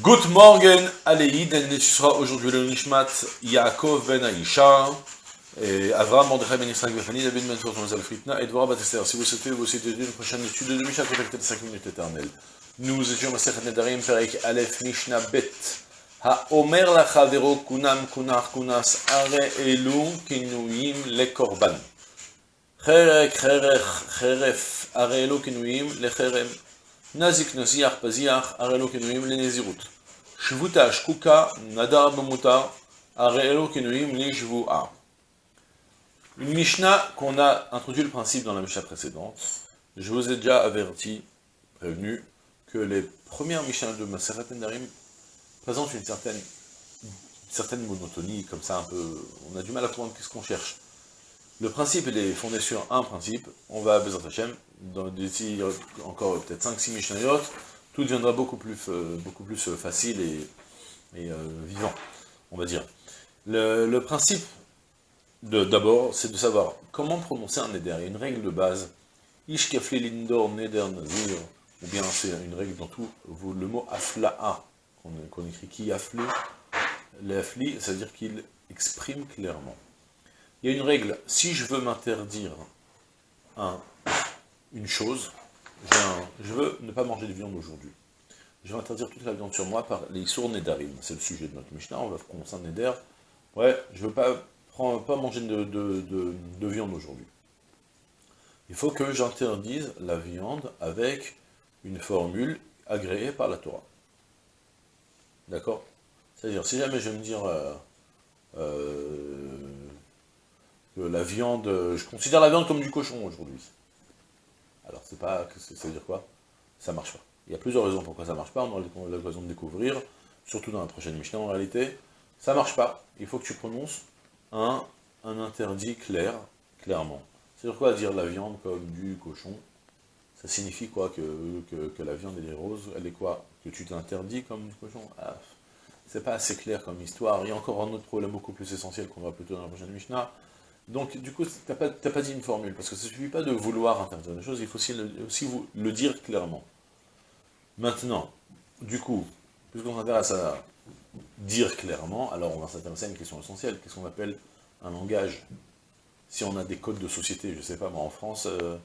Good morning, Aleïd, et sera aujourd'hui le Nishmat Yaakov ben Aisha, et Avram Mordechai ben Yitzhak Befani, David ben Tor, Thomas Fritna, et Dvorah Batester. Si vous souhaitez vous aussi une prochaine étude de Mishnah, contactez les 5 minutes éternelles. Nous étions Masechet Nedarim, Perek Aleph Mishnah Bet. Are Elu Kinuyim Le Korban. Cherek Cherech Cheref Are Elu Kinuyim Le Cherem. Nazik Nasiach Paziach, Arelo Kenuim le Nezirut. Shvuta Shkuka, Nadar Bamuta, Arelo Kenuim le. Une Mishnah qu'on a introduit le principe dans la Mishnah précédente. Je vous ai déjà averti, prévenu, que les premières Mishnah de Maseret Nedarim présentent une certaine, certaine monotonie, comme ça un peu, on a du mal à comprendre qu'est-ce qu'on cherche. Le principe est fondé sur un principe, on va à Bezat Hashem, d'ici encore peut-être 5-6 Mishnayot, tout deviendra beaucoup plus, euh, beaucoup plus euh, facile et, et euh, vivant, on va dire. Le, principe, d'abord, c'est de savoir comment prononcer un neder. Il y a une règle de base, Ish kafli lindor neder nazir, ou bien c'est une règle dans tout, le mot afla'a, qu'on écrit qui afli, l'afli, c'est-à-dire qu'il exprime clairement. Il y a une règle, si je veux m'interdire un, une chose, je veux ne pas manger de viande aujourd'hui. Je vais interdire toute la viande sur moi par les sourds Nedarim. C'est le sujet de notre Mishnah, on va commencer un Neder. Ouais, je veux pas, pas manger de viande aujourd'hui. Il faut que j'interdise la viande avec une formule agréée par la Torah. D'accord? C'est-à-dire, si jamais je vais me dire... Euh, euh, que la viande, je considère la viande comme du cochon aujourd'hui. Alors c'est pas, ça veut dire quoi? Ça marche pas. Il y a plusieurs raisons pourquoi ça marche pas, on aura l'occasion de découvrir, surtout dans la prochaine Mishnah en réalité. Ça marche pas, il faut que tu prononces un, interdit clair, clairement. C'est-à-dire quoi dire la viande comme du cochon? Ça signifie quoi que, que, la viande elle est rose, elle est quoi? Que tu t'interdis comme du cochon? Ah, C'est pas assez clair comme histoire. Il y a encore un autre problème beaucoup plus essentiel qu'on va plutôt dans la prochaine Mishnah, donc, du coup, tu n'as pas, pas, dit une formule, parce que ça ne suffit pas de vouloir interdire des choses, il faut aussi le, aussi vous, le dire clairement. Maintenant, du coup, puisqu'on s'intéresse à dire clairement, alors on va s'intéresser à une question essentielle, qu'est-ce qu'on appelle un langage? Si on a des codes de société, je ne sais pas, moi en France, euh,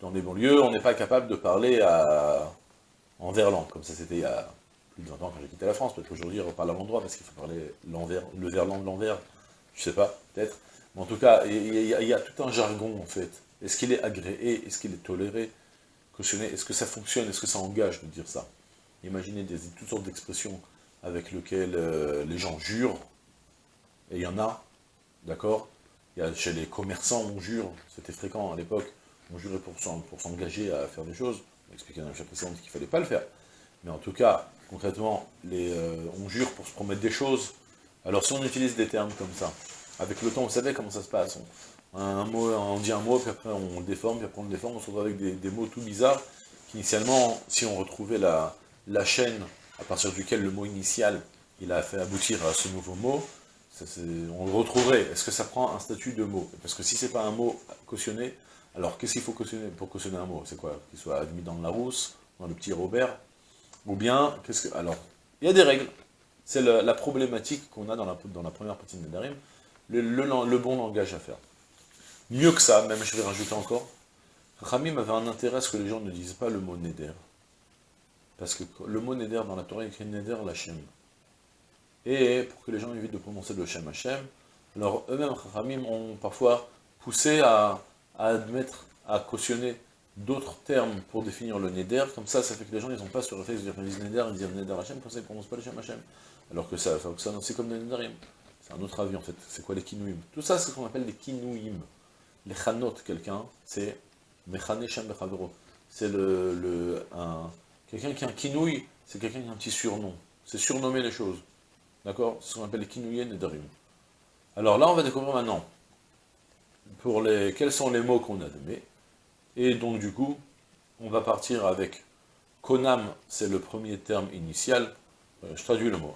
dans des banlieues, on n'est pas capable de parler à, en verlan, comme ça c'était il y a plus de 20 ans quand j'ai quitté la France, peut-être qu'aujourd'hui on parle à l'endroit, parce qu'il faut parler le verlan de l'envers, je sais pas, peut-être. En tout cas, il y, a, tout un jargon, en fait. Est-ce qu'il est agréé? Est-ce qu'il est toléré? Est-ce que ça fonctionne? Est-ce que ça engage de dire ça? Imaginez toutes sortes d'expressions avec lesquelles euh, les gens jurent, et il y en a, d'accord? Chez les commerçants, on jure, c'était fréquent à l'époque, on jurait pour s'engager à faire des choses, on expliquait dans la précédente qu'il ne fallait pas le faire. Mais en tout cas, concrètement, euh, on jure pour se promettre des choses. Alors si on utilise des termes comme ça, avec le temps, vous savez comment ça se passe. On, dit un mot, puis après on le déforme, puis après on le déforme, on se retrouve avec des, mots tout bizarres, qu'initialement, si on retrouvait la, la chaîne à partir duquel le mot initial, il a fait aboutir à ce nouveau mot, on le retrouverait. Est-ce que ça prend un statut de mot? Parce que si c'est pas un mot cautionné, alors qu'est-ce qu'il faut cautionner pour cautionner un mot? C'est quoi? Qu'il soit admis dans la rousse, dans le petit Robert? Ou bien, qu'est-ce que... Alors, il y a des règles. C'est la, problématique qu'on a dans la, dans la première partie de Nedarim, le, bon langage à faire. Mieux que ça, même je vais rajouter encore, Ramim avait un intérêt à ce que les gens ne disent pas le mot Neder. Parce que le mot Neder dans la Torah est écrit Neder Lachem. Et pour que les gens évitent de prononcer le Shem Hashem, alors eux-mêmes, Ramim, ont parfois poussé à, admettre, à cautionner d'autres termes pour définir le Neder, comme ça, ça fait que les gens, n'ont pas ce réflexe de dire, ils Neder, ils disent Neder Hashem, comme ça, ils ne prononcent pas le Shem Hashem. Alors que ça, c'est comme le Nederim. C'est un autre avis en fait. C'est quoi les kinouim Tout ça, c'est ce qu'on appelle les kinouim. Les chanot, quelqu'un, c'est mechane shem C'est le, le quelqu'un qui a un kinouï, c'est quelqu'un qui a un petit surnom. C'est surnommer les choses. D'accord? C'est ce qu'on appelle les kinouïen et darim. Alors là, on va découvrir maintenant pour les, quels sont les mots qu'on a donnés. Et donc du coup, on va partir avec konam, c'est le premier terme initial. Euh, je traduis le mot.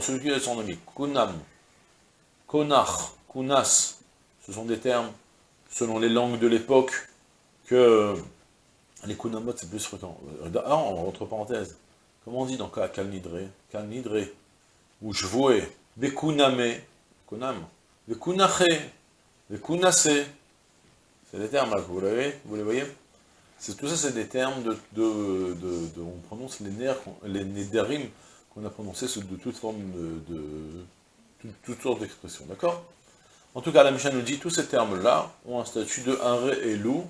celui qui a son ami, kunam, Konach, Kunas, ce sont des termes, selon les langues de l'époque, que les Kunamot c'est plus fréquent. Ah, entre parenthèses, Comment on dit dans Kal Nidre Kal Nidre, ou Shvoe, Bekuname, Kunam, Bekunache, Bekunase. C'est des termes là, vous, vous les voyez? Tout ça, c'est des termes de, On prononce les, nerfs, les Nederim qu'on a prononcés de toute forme de... toutes sortes d'expressions, d'accord? En tout cas, la Mishnah nous dit, tous ces termes-là ont un statut de Are et Lou,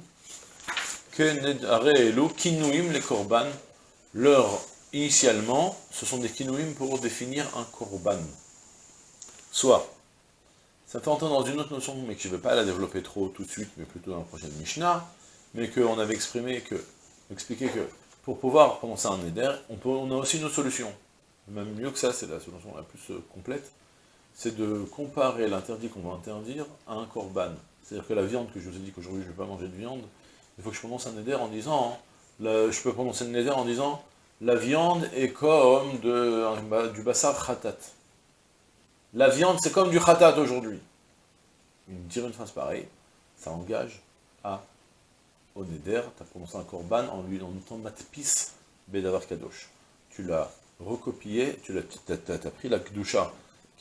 Are et Lou, Kinouim, les Korban, leur, initialement, ce sont des Kinouim pour définir un Korban. Soit, ça fait entendre dans une autre notion, mais que je ne vais pas la développer trop tout de suite, mais plutôt dans la prochaine Mishnah, mais qu'on avait exprimé que, expliqué que, pour pouvoir prononcer un peut, on a aussi une autre solution. Même mieux que ça, c'est la solution la plus euh, complète, c'est de comparer l'interdit qu'on va interdire à un korban. C'est-à-dire que la viande, que je vous ai dit qu'aujourd'hui je ne vais pas manger de viande, il faut que je prononce un neder en disant, je peux prononcer le neder en disant, la viande est comme de, du bassar khatat. La viande, c'est comme du khatat aujourd'hui. Dire une phrase pareille, ça engage à au neder, tu as prononcé un korban en lui en mettant matpis bedavar kadosh. Tu l'as recopié, tu as, pris la kdusha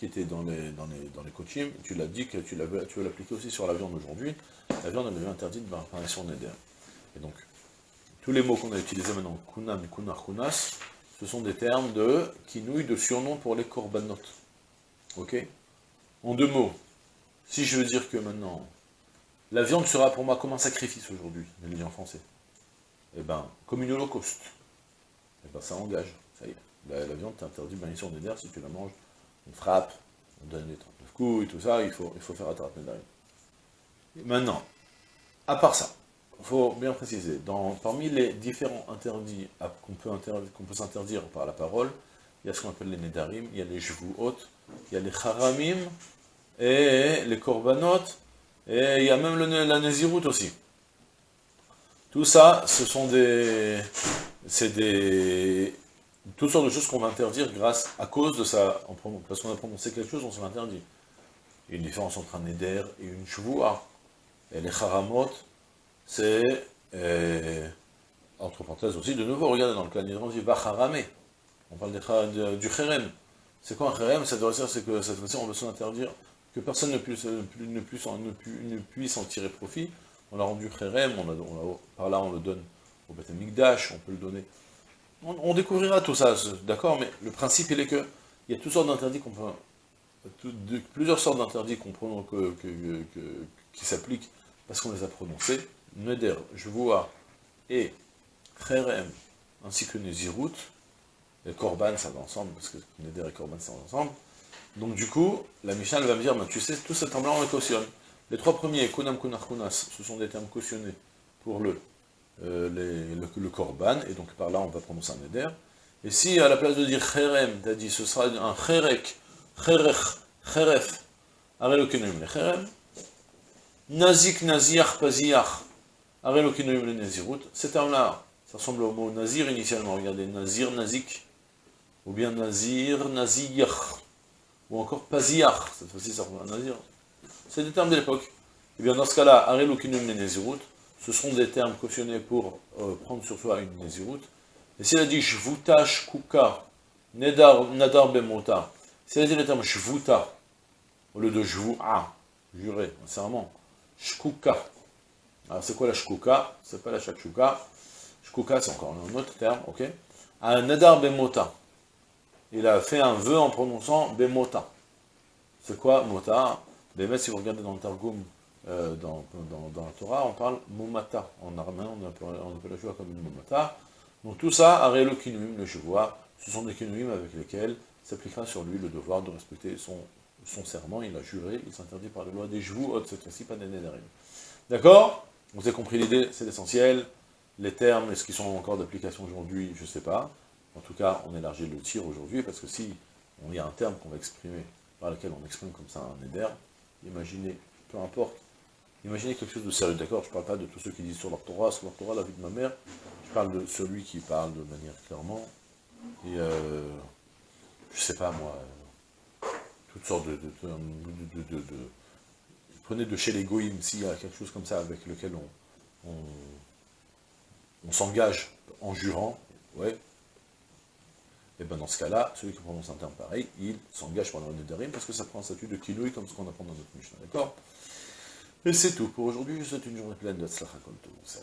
qui était dans les, dans les, dans les tu l'as dit que tu, tu veux l'appliquer aussi sur la viande aujourd'hui, la viande elle devient interdite par apparition neder. Et donc, tous les mots qu'on a utilisés maintenant, kunam, kunar, kunas, ce sont des termes de kinouille, de surnom pour les korbanot. Ok? En deux mots, si je veux dire que maintenant, la viande sera pour moi comme un sacrifice aujourd'hui, je le dis en français, eh ben, comme une holocauste, eh ben ça engage, ça y est. La, viande t'interdit sur neder, si tu la manges, on frappe, on donne des 39 coups et tout ça, il faut, il faut faire attraper Maintenant, à part ça, il faut bien préciser, parmi les différents interdits qu'on peut, s'interdire par la parole, il y a ce qu'on appelle les nedarim, il y a les hautes, il y a les haramim, et les korbanot, et il y a même la nézirut aussi. Tout ça, ce sont des... c'est des... toutes sortes de choses qu'on va interdire grâce, à cause de ça, parce qu'on a prononcé quelque chose, on se l'interdit. Il y a une différence entre un neder et une shvua. Et les haramot, c'est, euh, entre parenthèses aussi, de nouveau, regardez dans le cas on dit Bacharame. On parle du cherem. C'est quoi un cherem Ça doit dire que cette fois-ci, on veut s'interdire que personne ne puisse, ne, puisse ne, puisse en tirer profit. On l'a rendu cherem, on par là on le donne au Beth on peut le donner. On, découvrira tout ça, d'accord, mais le principe il est que il y a toutes sortes d'interdits qu'on peut, plusieurs sortes d'interdits qu'on que, qui s'appliquent parce qu'on les a prononcés, Neder, vois, et Kherem, ainsi que Nezirut, et Korban, ça va ensemble, parce que Neder et Korban, ça va ensemble. Donc du coup, la Mishnah va me dire, tu sais, tout ces termes-là, on les cautionne. Les trois premiers, Kunam Kunar Kunas, ce sont des termes cautionnés pour le, euh, le, Korban, et donc par là, on va prononcer un Neder. Et si, à la place de dire Kherem, tu as dit, ce sera un Kherek, Kherech, Kheref, Arelo Kenem, le Kherem, Nazik, Naziach, Paziach, le Nazirut, ces termes-là, ça ressemble au mot Nazir initialement, regardez, Nazir, Nazik, ou bien Nazir, Naziyach, ou encore Paziach, cette fois-ci ça ressemble à Nazir. C'est des termes de l'époque. Et eh bien dans ce cas-là, le Nazirut, ce seront des termes cautionnés pour euh, prendre sur soi une Nazirut. Et s'il a dit Shvuta, Shkuka, Nedar, Nadar Bemota, s'il a dit le terme Shvuta, au lieu de Shvu'a, juré, serment, Shkuka. Alors c'est quoi la shkuka C'est pas la shakshuka. Shkuka, c'est encore un autre terme, ok? Un nadar bemota. Il a fait un vœu en prononçant bemota. C'est quoi mota? Bémet, si vous regardez dans le Targum, euh, dans, la Torah, on parle mumata. En arménien, on appelle, on la chevoie comme une mumata. Donc tout ça, arelo kinuim, le ce sont des kinuim avec lesquels s'appliquera sur lui le devoir de respecter son serment, il a juré, il s'interdit par la loi des joues, cette fois-ci, pas des nédarim. D'accord? Vous avez compris l'idée, c'est l'essentiel. Les termes, est-ce qu'ils sont encore d'application aujourd'hui? Je ne sais pas. En tout cas, on élargit le tir aujourd'hui, parce que si il y a un terme qu'on va exprimer, par lequel on exprime comme ça un néder, imaginez, peu importe, imaginez quelque chose de sérieux, d'accord Je ne parle pas de tous ceux qui disent sur leur Torah, sur leur Torah, la vie de ma mère, je parle de celui qui parle de manière clairement, et euh, je sais pas moi, toutes sortes de, prenez de chez les goïms, s'il y a quelque chose comme ça avec lequel on, s'engage en jurant, ouais, et bien dans ce cas-là, celui qui prononce un terme pareil, il s'engage pour le Nedarim, parce que ça prend un statut de Kiloui, comme ce qu'on apprend dans notre Mishnah, d'accord? Et c'est tout. Pour aujourd'hui, je vous souhaite une journée pleine de Tzlachakol, tout, ça